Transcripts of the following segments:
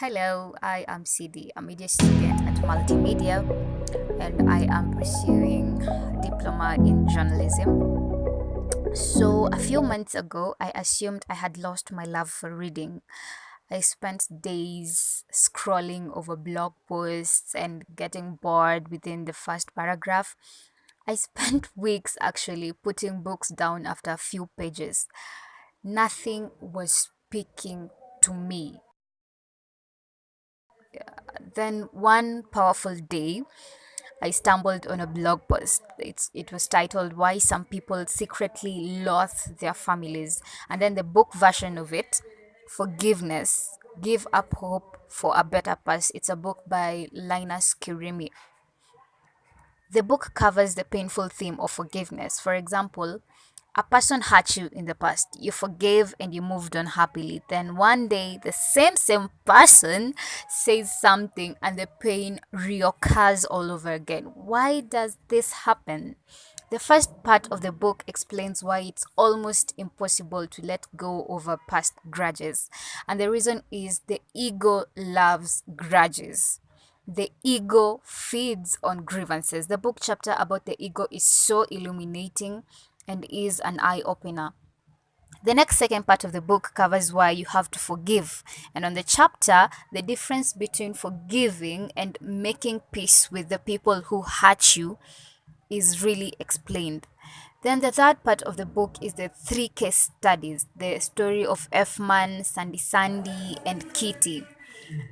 Hello, I am CD, a media student at Multimedia, and I am pursuing diploma in journalism. So, a few months ago, I assumed I had lost my love for reading. I spent days scrolling over blog posts and getting bored within the first paragraph. I spent weeks actually putting books down after a few pages. Nothing was speaking to me. Then one powerful day, I stumbled on a blog post. It's, it was titled Why Some People Secretly Loathe Their Families. And then the book version of it, Forgiveness Give Up Hope for a Better Past. It's a book by Linus Kirimi. The book covers the painful theme of forgiveness. For example, a person hurt you in the past, you forgave and you moved on happily. Then one day, the same same person says something and the pain reoccurs all over again. Why does this happen? The first part of the book explains why it's almost impossible to let go over past grudges. And the reason is the ego loves grudges. The ego feeds on grievances. The book chapter about the ego is so illuminating and is an eye opener. The next second part of the book covers why you have to forgive. And on the chapter, the difference between forgiving and making peace with the people who hurt you is really explained. Then the third part of the book is the three case studies the story of F-Man, Sandy Sandy, and Kitty.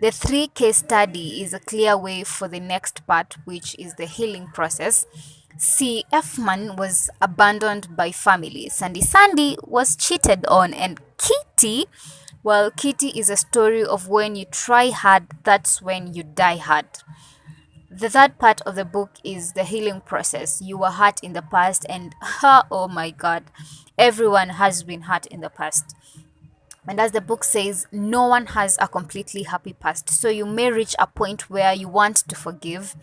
The three case study is a clear way for the next part, which is the healing process. See, F-Man was abandoned by family. Sandy Sandy was cheated on, and Kitty, well, Kitty is a story of when you try hard, that's when you die hard. The third part of the book is the healing process. You were hurt in the past, and oh my god, everyone has been hurt in the past. And as the book says, no one has a completely happy past. So you may reach a point where you want to forgive,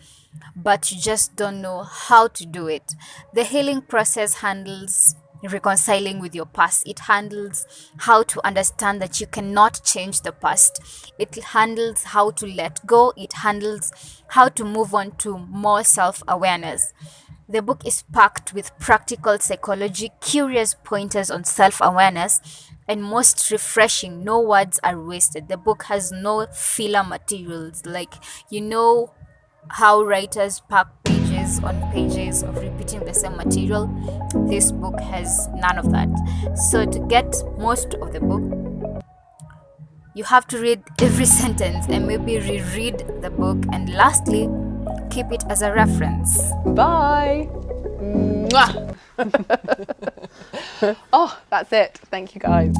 but you just don't know how to do it. The healing process handles reconciling with your past. It handles how to understand that you cannot change the past. It handles how to let go. It handles how to move on to more self awareness. The book is packed with practical psychology, curious pointers on self awareness, and most refreshing, no words are wasted. The book has no filler materials. Like, you know how writers pack pages on pages of repeating the same material? This book has none of that. So, to get most of the book, you have to read every sentence and maybe reread the book. And lastly, keep it as a reference. Bye. oh, that's it. Thank you guys.